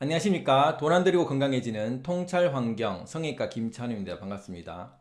안녕하십니까. 돈 안 들이고 건강해지는 통찰환경 성형외과 김찬우입니다. 반갑습니다.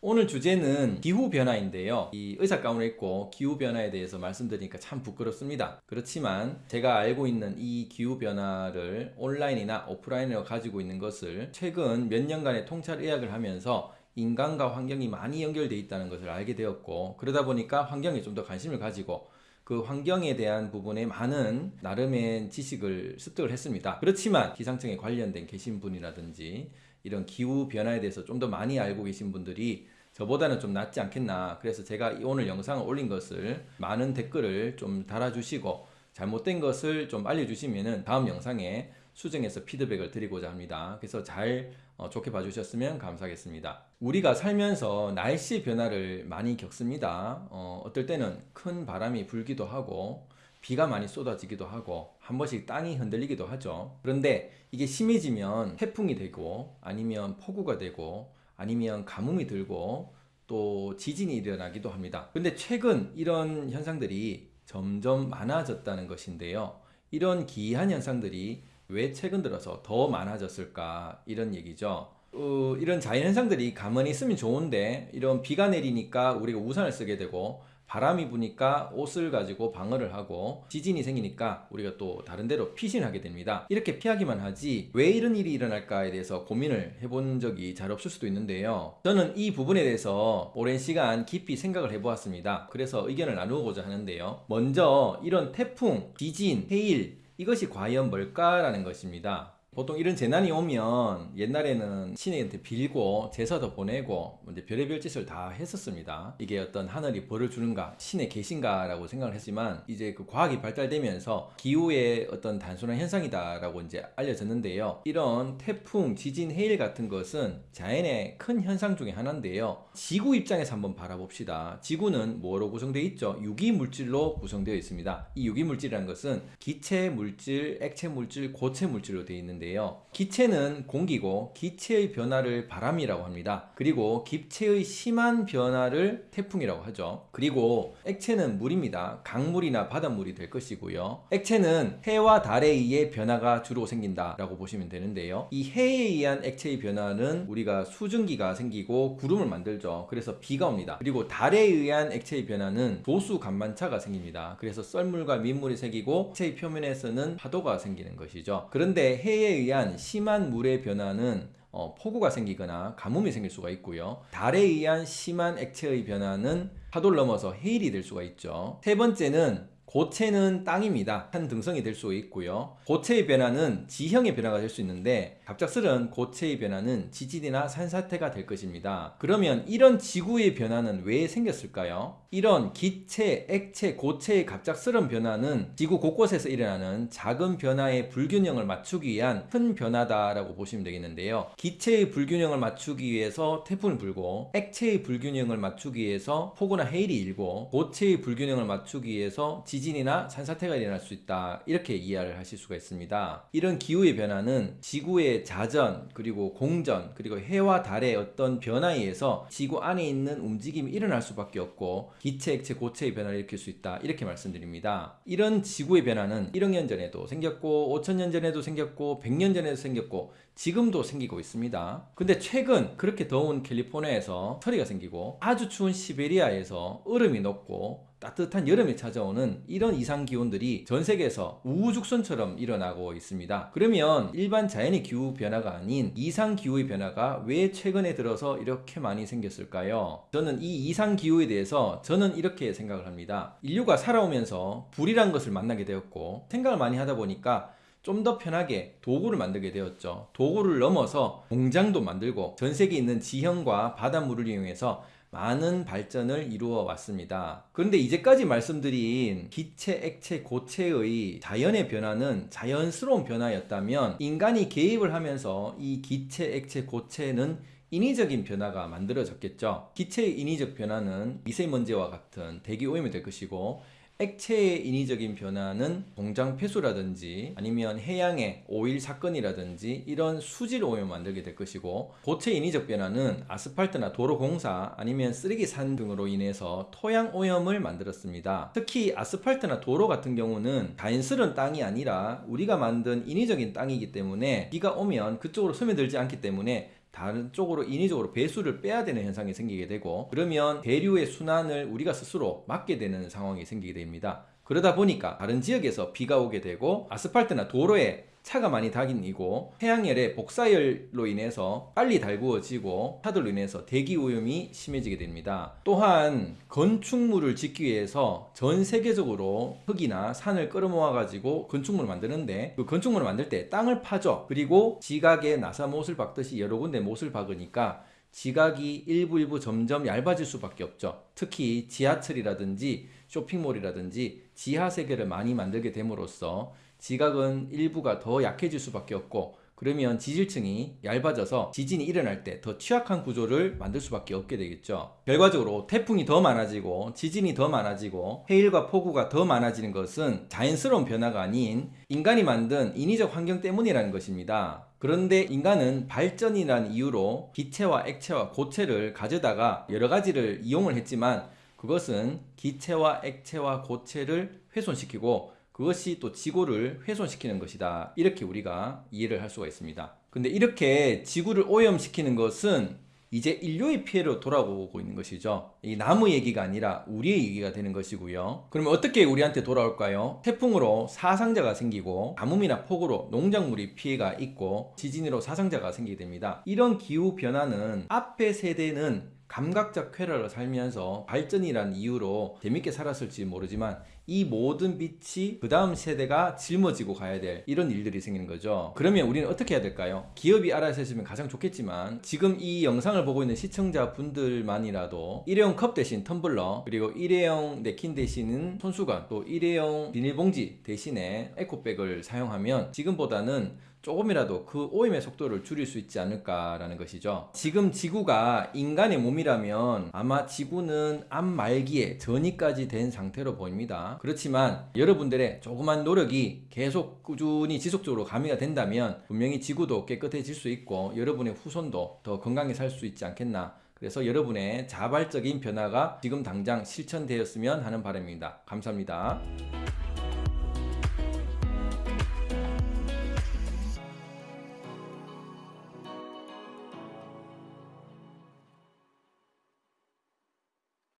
오늘 주제는 기후변화인데요. 이 의사 가운을 입고 기후변화에 대해서 말씀드리니까 참 부끄럽습니다. 그렇지만 제가 알고 있는 이 기후변화를 온라인이나 오프라인으로 가지고 있는 것을 최근 몇 년간의 통찰의학을 하면서 인간과 환경이 많이 연결되어 있다는 것을 알게 되었고 그러다 보니까 환경에 좀 더 관심을 가지고 그 환경에 대한 부분에 많은 나름의 지식을 습득을 했습니다. 그렇지만 기상청에 관련된 계신 분이라든지 이런 기후 변화에 대해서 좀 더 많이 알고 계신 분들이 저보다는 좀 낫지 않겠나 그래서 제가 오늘 영상을 올린 것을 많은 댓글을 좀 달아주시고 잘못된 것을 좀 알려주시면 다음 영상에 수정해서 피드백을 드리고자 합니다. 그래서 잘 어, 좋게 봐주셨으면 감사하겠습니다. 우리가 살면서 날씨 변화를 많이 겪습니다. 어, 어떨 때는 큰 바람이 불기도 하고 비가 많이 쏟아지기도 하고 한 번씩 땅이 흔들리기도 하죠. 그런데 이게 심해지면 태풍이 되고 아니면 폭우가 되고 아니면 가뭄이 들고 또 지진이 일어나기도 합니다. 근데 최근 이런 현상들이 점점 많아졌다는 것인데요. 이런 기이한 현상들이 왜 최근 들어서 더 많아졌을까 이런 얘기죠. 어, 이런 자연현상들이 가만히 있으면 좋은데 이런 비가 내리니까 우리가 우산을 쓰게 되고 바람이 부니까 옷을 가지고 방어를 하고 지진이 생기니까 우리가 또 다른 데로 피신하게 됩니다. 이렇게 피하기만 하지 왜 이런 일이 일어날까에 대해서 고민을 해본 적이 잘 없을 수도 있는데요. 저는 이 부분에 대해서 오랜 시간 깊이 생각을 해보았습니다. 그래서 의견을 나누고자 하는데요. 먼저 이런 태풍, 지진, 해일 이것이 과연 뭘까라는 것입니다. 보통 이런 재난이 오면 옛날에는 신에한테 빌고 제사도 보내고 이제 별의별 짓을 다 했었습니다. 이게 어떤 하늘이 벌을 주는가 신에 계신가 라고 생각을 했지만 이제 그 과학이 발달되면서 기후의 어떤 단순한 현상이다 라고 이제 알려졌는데요. 이런 태풍, 지진, 해일 같은 것은 자연의 큰 현상 중에 하나인데요. 지구 입장에서 한번 바라봅시다. 지구는 뭐로 구성되어 있죠? 유기물질로 구성되어 있습니다. 이 유기물질이라는 것은 기체 물질, 액체 물질, 고체 물질로 되어 있는 있는데요. 기체는 공기고 기체의 변화를 바람이라고 합니다. 그리고 기체의 심한 변화를 태풍이라고 하죠. 그리고 액체는 물입니다. 강물이나 바닷물이 될 것이고요. 액체는 해와 달에 의해 변화가 주로 생긴다 라고 보시면 되는데요. 이 해에 의한 액체의 변화는 우리가 수증기가 생기고 구름을 만들죠. 그래서 비가 옵니다. 그리고 달에 의한 액체의 변화는 도수 간만차가 생깁니다. 그래서 썰물과 민물이 생기고 액체의 표면에서는 파도가 생기는 것이죠. 그런데 해에 의한 심한 물의 변화는 어, 폭우가 생기거나 가뭄이 생길 수가 있고요. 달에 의한 심한 액체의 변화는 파도를 넘어서 해일이 될 수가 있죠. 세 번째는 고체는 땅입니다. 한 등성이 될 수 있고요. 고체의 변화는 지형의 변화가 될 수 있는데 갑작스런 고체의 변화는 지진이나 산사태가 될 것입니다. 그러면 이런 지구의 변화는 왜 생겼을까요? 이런 기체, 액체, 고체의 갑작스런 변화는 지구 곳곳에서 일어나는 작은 변화의 불균형을 맞추기 위한 큰 변화다라고 보시면 되겠는데요. 기체의 불균형을 맞추기 위해서 태풍이 불고 액체의 불균형을 맞추기 위해서 폭우나 해일이 일고 고체의 불균형을 맞추기 위해서 지 지진이나 산사태가 일어날 수 있다 이렇게 이해를 하실 수가 있습니다 이런 기후의 변화는 지구의 자전 그리고 공전 그리고 해와 달의 어떤 변화에 의해서 지구 안에 있는 움직임이 일어날 수밖에 없고 기체, 액체, 고체의 변화를 일으킬 수 있다. 이렇게 말씀드립니다. 이런 지구의 변화는 1억 년 전에도 생겼고 5천 년 전에도 생겼고 100년 전에도 생겼고 지금도 생기고 있습니다. 근데 최근 그렇게 더운 캘리포니아에서 철이가 생기고 아주 추운 시베리아에서 얼음이 녹고 따뜻한 여름이 찾아오는 이런 이상 기온들이 전 세계에서 우후죽순처럼 일어나고 있습니다. 그러면 일반 자연의 기후 변화가 아닌 이상 기후의 변화가 왜 최근에 들어서 이렇게 많이 생겼을까요? 저는 이 이상 기후에 대해서 저는 이렇게 생각을 합니다. 인류가 살아오면서 불이란 것을 만나게 되었고 생각을 많이 하다 보니까 좀더 편하게 도구를 만들게 되었죠. 도구를 넘어서 공장도 만들고 전 세계에 있는 지형과 바닷물을 이용해서 많은 발전을 이루어 왔습니다. 그런데 이제까지 말씀드린 기체, 액체, 고체의 자연의 변화는 자연스러운 변화였다면 인간이 개입을 하면서 이 기체, 액체, 고체는 인위적인 변화가 만들어졌겠죠. 기체의 인위적 변화는 미세먼지와 같은 대기 오염이 될 것이고 액체의 인위적인 변화는 공장 폐수라든지 아니면 해양의 오일 사건이라든지 이런 수질 오염을 만들게 될 것이고 고체 인위적 변화는 아스팔트나 도로 공사 아니면 쓰레기 산 등으로 인해서 토양 오염을 만들었습니다. 특히 아스팔트나 도로 같은 경우는 자연스러운 땅이 아니라 우리가 만든 인위적인 땅이기 때문에 비가 오면 그쪽으로 스며들지 않기 때문에 다른 쪽으로 인위적으로 배수를 빼야 되는 현상이 생기게 되고 그러면 대류의 순환을 우리가 스스로 막게 되는 상황이 생기게 됩니다. 그러다 보니까 다른 지역에서 비가 오게 되고 아스팔트나 도로에 차가 많이 다니고 해양열의 복사열로 인해서 빨리 달구어지고 차들로 인해서 대기 오염이 심해지게 됩니다. 또한 건축물을 짓기 위해서 전 세계적으로 흙이나 산을 끌어모아 가지고 건축물을 만드는데 그 건축물을 만들 때 땅을 파죠. 그리고 지각에 나사 못을 박듯이 여러 군데 못을 박으니까 지각이 일부 일부 점점 얇아질 수밖에 없죠. 특히 지하철이라든지 쇼핑몰이라든지 지하 세계를 많이 만들게 됨으로써 지각은 일부가 더 약해질 수밖에 없고 그러면 지질층이 얇아져서 지진이 일어날 때 더 취약한 구조를 만들 수밖에 없게 되겠죠. 결과적으로 태풍이 더 많아지고 지진이 더 많아지고 해일과 폭우가 더 많아지는 것은 자연스러운 변화가 아닌 인간이 만든 인위적 환경 때문이라는 것입니다. 그런데 인간은 발전이라는 이유로 기체와 액체와 고체를 가져다가 여러 가지를 이용을 했지만 그것은 기체와 액체와 고체를 훼손시키고 그것이 또 지구를 훼손시키는 것이다. 이렇게 우리가 이해를 할 수가 있습니다. 근데 이렇게 지구를 오염시키는 것은 이제 인류의 피해로 돌아오고 있는 것이죠. 이 나무 얘기가 아니라 우리의 얘기가 되는 것이고요. 그러면 어떻게 우리한테 돌아올까요? 태풍으로 사상자가 생기고 가뭄이나 폭우로 농작물이 피해가 있고 지진으로 사상자가 생기게 됩니다. 이런 기후 변화는 앞의 세대는 감각적 쾌락을 살면서 발전이란 이유로 재밌게 살았을지 모르지만 이 모든 빛이 그 다음 세대가 짊어지고 가야 될 이런 일들이 생기는 거죠. 그러면 우리는 어떻게 해야 될까요? 기업이 알아서 해주면 가장 좋겠지만 지금 이 영상을 보고 있는 시청자 분들만이라도 일회용 컵 대신 텀블러 그리고 일회용 냅킨 대신은 손수건 또 일회용 비닐봉지 대신에 에코백을 사용하면 지금보다는 조금이라도 그 오염의 속도를 줄일 수 있지 않을까라는 것이죠. 지금 지구가 인간의 몸이라면 아마 지구는 암 말기에 전이까지 된 상태로 보입니다. 그렇지만 여러분들의 조그만 노력이 계속 꾸준히 지속적으로 가미가 된다면 분명히 지구도 깨끗해질 수 있고 여러분의 후손도 더 건강히 살 수 있지 않겠나. 그래서 여러분의 자발적인 변화가 지금 당장 실천되었으면 하는 바람입니다. 감사합니다.